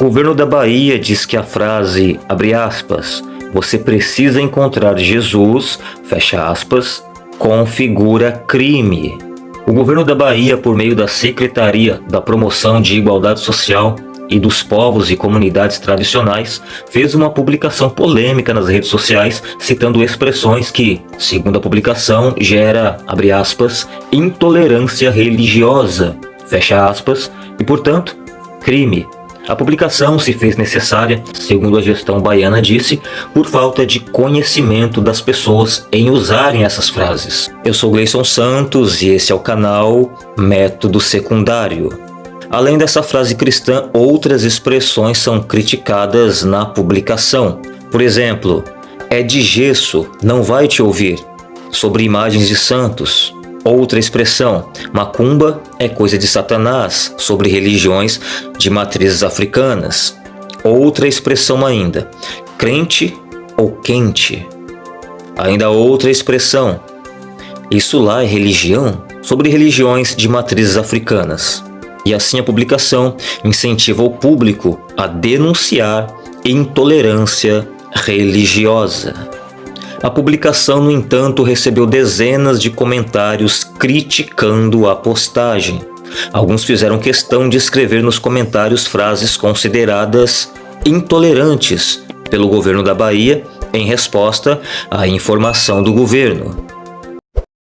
O governo da Bahia diz que a frase, abre aspas, você precisa encontrar Jesus, fecha aspas, configura crime. O governo da Bahia, por meio da Secretaria da Promoção de Igualdade Social e dos Povos e Comunidades Tradicionais, fez uma publicação polêmica nas redes sociais citando expressões que, segundo a publicação, gera, abre aspas, intolerância religiosa, fecha aspas, e portanto, crime. A publicação se fez necessária, segundo a gestão baiana disse, por falta de conhecimento das pessoas em usarem essas frases. Eu sou Gleison Santos e esse é o canal Método Secundário. Além dessa frase cristã, outras expressões são criticadas na publicação. Por exemplo, é de gesso, não vai te ouvir. Sobre imagens de santos, Outra expressão, macumba é coisa de Satanás, sobre religiões de matrizes africanas. Outra expressão ainda, crente ou quente. Ainda outra expressão, isso lá é religião? Sobre religiões de matrizes africanas. E assim a publicação incentiva o público a denunciar intolerância religiosa. A publicação, no entanto, recebeu dezenas de comentários criticando a postagem. Alguns fizeram questão de escrever nos comentários frases consideradas intolerantes pelo governo da Bahia em resposta à informação do governo.